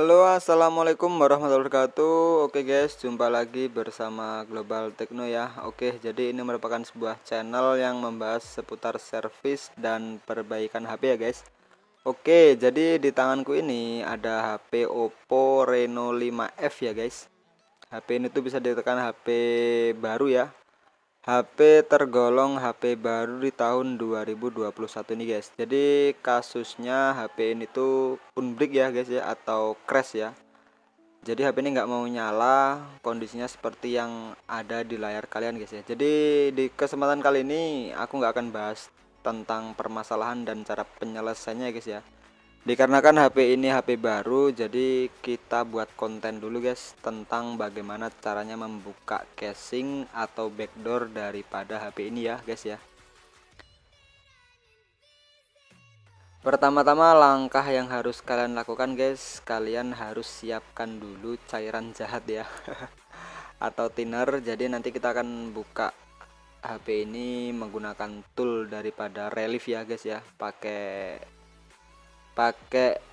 Halo assalamualaikum warahmatullahi wabarakatuh. Oke guys jumpa lagi bersama Global Techno ya. Oke jadi ini merupakan sebuah channel yang membahas seputar servis dan perbaikan HP ya guys. Oke jadi di tanganku ini ada HP Oppo Reno 5F ya guys. HP ini tuh bisa ditekan HP baru ya HP tergolong HP baru di tahun 2021 ini guys. Jadi kasusnya HP ini tuh unbreak ya guys ya atau crash ya. Jadi HP ini nggak mau nyala kondisinya seperti yang ada di layar kalian guys ya. Jadi di kesempatan kali ini aku nggak akan bahas tentang permasalahan dan cara penyelesaiannya guys ya dikarenakan HP ini HP baru jadi kita buat konten dulu guys tentang bagaimana caranya membuka casing atau backdoor daripada HP ini ya guys ya. Pertama-tama langkah yang harus kalian lakukan guys kalian harus siapkan dulu cairan jahat ya atau thinner. Jadi nanti kita akan buka HP ini menggunakan tool daripada relief ya guys ya pakai pakai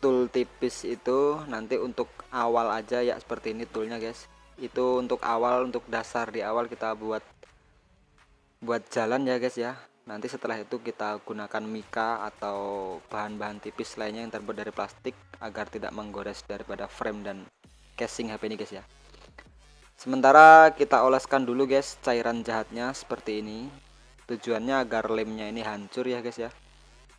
tool tipis itu nanti untuk awal aja ya seperti ini toolnya guys. Itu untuk awal untuk dasar di awal kita buat buat jalan ya guys ya. Nanti setelah itu kita gunakan mika atau bahan-bahan tipis lainnya yang terbuat dari plastik agar tidak menggores daripada frame dan casing HP ini guys ya. Sementara kita oleskan dulu guys cairan jahatnya seperti ini. Tujuannya agar lemnya ini hancur ya guys ya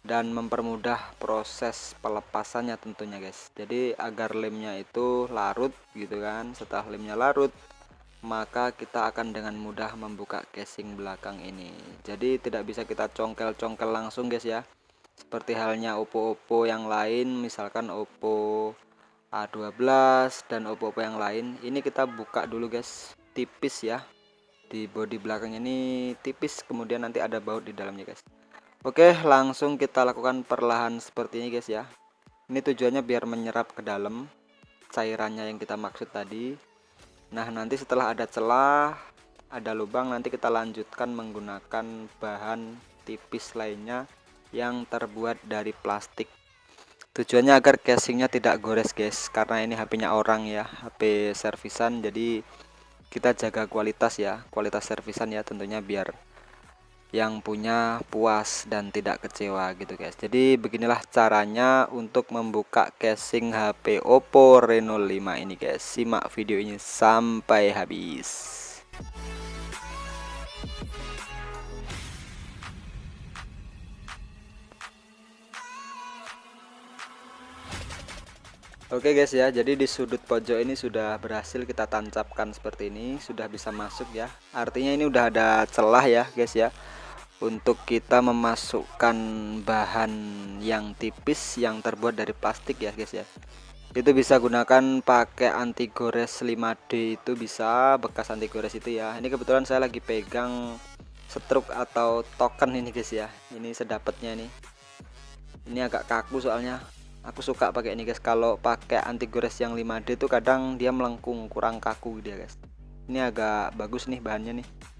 dan mempermudah proses pelepasannya tentunya guys. Jadi agar lemnya itu larut gitu kan setelah lemnya larut maka kita akan dengan mudah membuka casing belakang ini. Jadi tidak bisa kita congkel-congkel langsung guys ya. Seperti halnya Oppo-Oppo yang lain misalkan Oppo A12 dan Oppo-Oppo yang lain ini kita buka dulu guys. Tipis ya. Di bodi belakang ini tipis kemudian nanti ada baut di dalamnya guys Oke langsung kita lakukan perlahan seperti ini guys ya. Ini tujuannya biar menyerap ke dalam cairannya yang kita maksud tadi. Nah nanti setelah ada celah ada lubang nanti kita lanjutkan menggunakan bahan tipis lainnya yang terbuat dari plastik. Tujuannya agar casingnya tidak gores guys karena ini HP nya orang ya HP servisan. Jadi kita jaga kualitas ya kualitas servisan ya tentunya biar yang punya puas dan tidak kecewa gitu guys. Jadi beginilah caranya untuk membuka casing HP Oppo Reno 5 ini guys. Simak video ini sampai habis. Oke guys ya. Jadi di sudut pojok ini sudah berhasil kita tancapkan seperti ini. Sudah bisa masuk ya. Artinya ini udah ada celah ya guys ya untuk kita memasukkan bahan yang tipis yang terbuat dari plastik ya guys ya. Itu bisa gunakan pakai anti gores 5D itu bisa bekas anti gores itu ya. Ini kebetulan saya lagi pegang stroke atau token ini guys ya. Ini sedapatnya nih ini agak kaku soalnya. Aku suka pakai ini guys. Kalau pakai anti gores yang 5D itu kadang dia melengkung kurang kaku dia guys. Ini agak bagus nih bahannya nih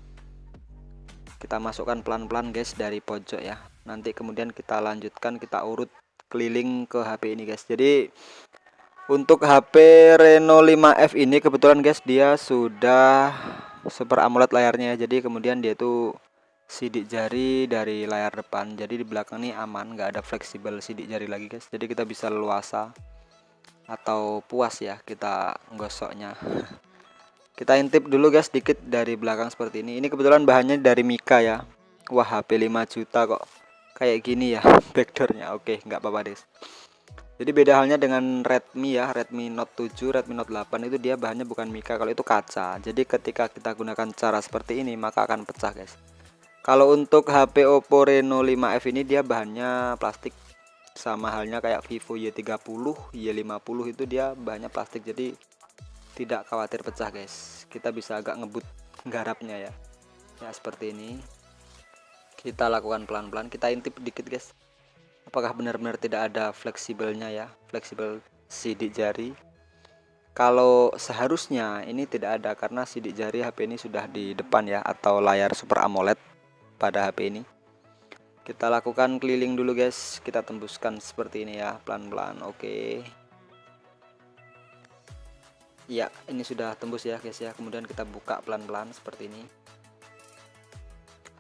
kita masukkan pelan-pelan guys dari pojok ya. Nanti kemudian kita lanjutkan kita urut keliling ke HP ini guys. Jadi untuk HP Reno 5F ini kebetulan guys dia sudah super AMOLED layarnya. Jadi kemudian dia tuh sidik jari dari layar depan. Jadi di belakang ini aman nggak ada fleksibel sidik jari lagi guys. Jadi kita bisa luasa atau puas ya kita gosoknya kita intip dulu guys sedikit dari belakang seperti ini. Ini kebetulan bahannya dari Mika ya. Wah HP 5 juta kok kayak gini ya backdoornya. Oke nggak apa-apa guys jadi beda halnya dengan Redmi ya. Redmi Note 7 Redmi Note 8 itu dia bahannya bukan Mika. Kalau itu kaca. Jadi ketika kita gunakan cara seperti ini maka akan pecah guys. Kalau untuk HP Oppo Reno 5F ini dia bahannya plastik. Sama halnya kayak Vivo Y30 Y50 itu dia bahannya plastik. Jadi tidak khawatir pecah guys. Kita bisa agak ngebut garapnya ya. Ya seperti ini. Kita lakukan pelan-pelan. Kita intip dikit guys. Apakah benar-benar tidak ada fleksibelnya ya? Fleksibel sidik jari. Kalau seharusnya ini tidak ada karena sidik jari HP ini sudah di depan ya atau layar Super AMOLED pada HP ini. Kita lakukan keliling dulu guys. Kita tembuskan seperti ini ya pelan-pelan. Oke ya ini sudah tembus ya guys ya. Kemudian kita buka pelan-pelan seperti ini.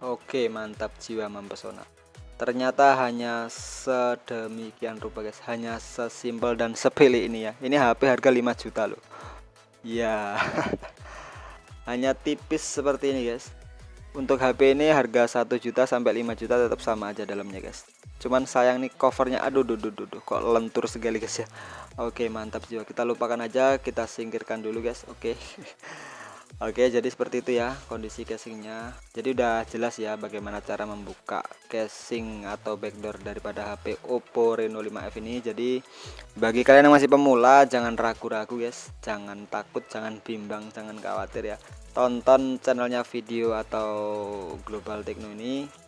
Oke mantap jiwa mempesona. Ternyata hanya sedemikian rupa guys. Hanya sesimpel dan sepele ini ya. Ini HP harga 5 juta loh. Ya hanya tipis seperti ini guys. Untuk HP ini harga 1 juta sampai 5 juta tetap sama aja dalamnya guys cuman sayang nih covernya. Aduh duh, duh, duh, kok lentur sekali guys ya. Oke mantap jiwa. Kita lupakan aja kita singkirkan dulu guys. Oke. Oke jadi seperti itu ya kondisi casingnya. Jadi udah jelas ya bagaimana cara membuka casing atau backdoor daripada HP Oppo Reno 5F ini. Jadi bagi kalian yang masih pemula jangan ragu-ragu guys. Jangan takut jangan bimbang jangan khawatir ya. Tonton channelnya video atau global techno ini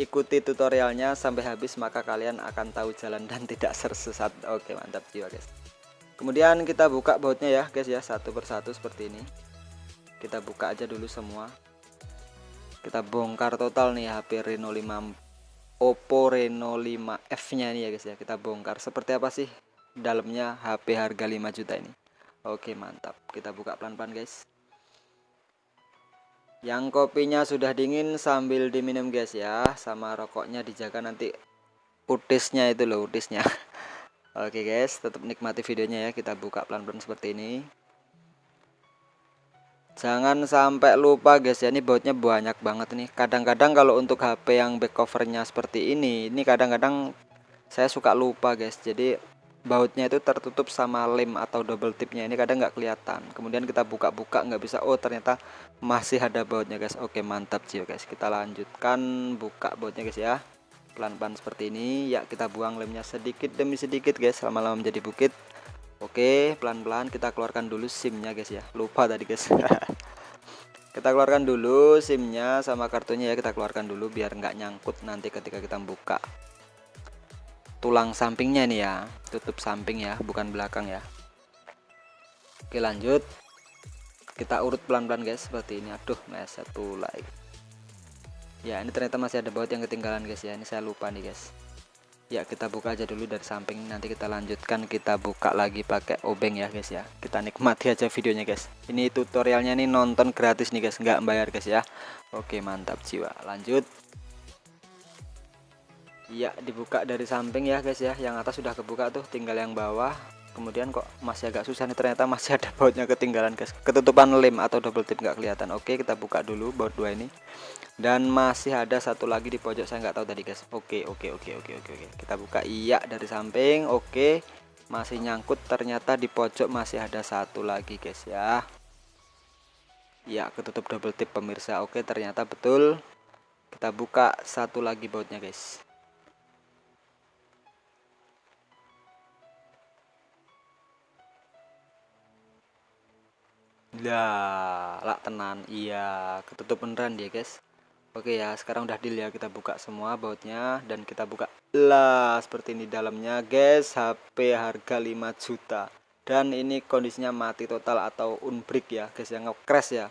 ikuti tutorialnya sampai habis maka kalian akan tahu jalan dan tidak tersesat. Oke mantap jiwa guys. Kemudian kita buka bautnya ya guys ya satu persatu seperti ini. Kita buka aja dulu semua. Kita bongkar total nih HP Reno 5 Oppo Reno 5F nya nih ya guys ya. Kita bongkar. Seperti apa sih dalamnya HP harga 5 juta ini? Oke mantap. Kita buka pelan-pelan guys yang kopinya sudah dingin sambil diminum guys ya sama rokoknya dijaga nanti utisnya itu loh utisnya Oke guys tetap nikmati videonya ya kita buka pelan-pelan seperti ini. Jangan sampai lupa guys ya ini bautnya banyak banget nih. Kadang-kadang kalau untuk HP yang back covernya seperti ini ini kadang-kadang saya suka lupa guys. Jadi bautnya itu tertutup sama lem atau double tipnya. Ini kadang nggak kelihatan. Kemudian kita buka-buka nggak bisa. Oh ternyata masih ada bautnya guys. Oke mantap sih guys. Kita lanjutkan buka bautnya guys ya. Pelan-pelan seperti ini. Ya kita buang lemnya sedikit demi sedikit guys. Lama-lama menjadi bukit. Oke pelan-pelan kita keluarkan dulu simnya guys ya. Lupa tadi guys. Kita keluarkan dulu simnya sama kartunya ya. Kita keluarkan dulu biar nggak nyangkut nanti ketika kita buka tulang sampingnya nih ya. Tutup samping ya bukan belakang ya. Oke lanjut. Kita urut pelan-pelan guys seperti ini. Aduh meset pula ya ini ternyata masih ada baut yang ketinggalan guys ya. Ini saya lupa nih guys. Ya kita buka aja dulu dari samping. Nanti kita lanjutkan kita buka lagi pakai obeng ya guys ya. Kita nikmati aja videonya guys. Ini tutorialnya nih nonton gratis nih guys. Nggak bayar guys ya. Oke mantap jiwa. Lanjut ya dibuka dari samping ya guys ya. Yang atas sudah kebuka tuh tinggal yang bawah. Kemudian kok masih agak susah nih ternyata masih ada bautnya ketinggalan guys. Ketutupan lem atau double tip nggak kelihatan. Oke kita buka dulu baut dua ini. Dan masih ada satu lagi di pojok saya nggak tahu tadi guys. Oke oke oke oke oke oke. Kita buka. Iya dari samping. Oke masih nyangkut. Ternyata di pojok masih ada satu lagi guys ya. Ya ketutup double tip pemirsa. Oke ternyata betul. Kita buka satu lagi bautnya guys lah lak tenan. Iya ketutup beneran dia guys. Oke ya sekarang udah deal ya. Kita buka semua bautnya dan kita buka. Lah seperti ini dalamnya guys. HP harga 5 juta. Dan ini kondisinya mati total atau unbreak ya guys yang crash ya.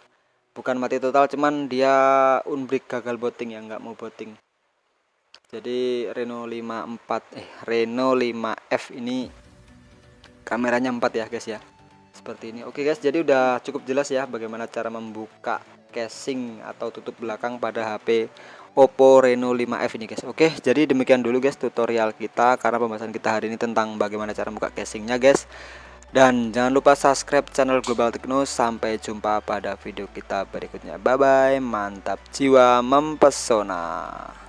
Bukan mati total cuman dia unbreak gagal booting ya nggak mau booting jadi Reno 54 eh Reno 5F ini kameranya 4 ya guys ya seperti ini. Oke guys jadi udah cukup jelas ya bagaimana cara membuka casing atau tutup belakang pada HP Oppo Reno 5F ini guys. Oke jadi demikian dulu guys tutorial kita karena pembahasan kita hari ini tentang bagaimana cara buka casingnya guys. Dan jangan lupa subscribe channel Global Techno. Sampai jumpa pada video kita berikutnya. Bye bye mantap jiwa mempesona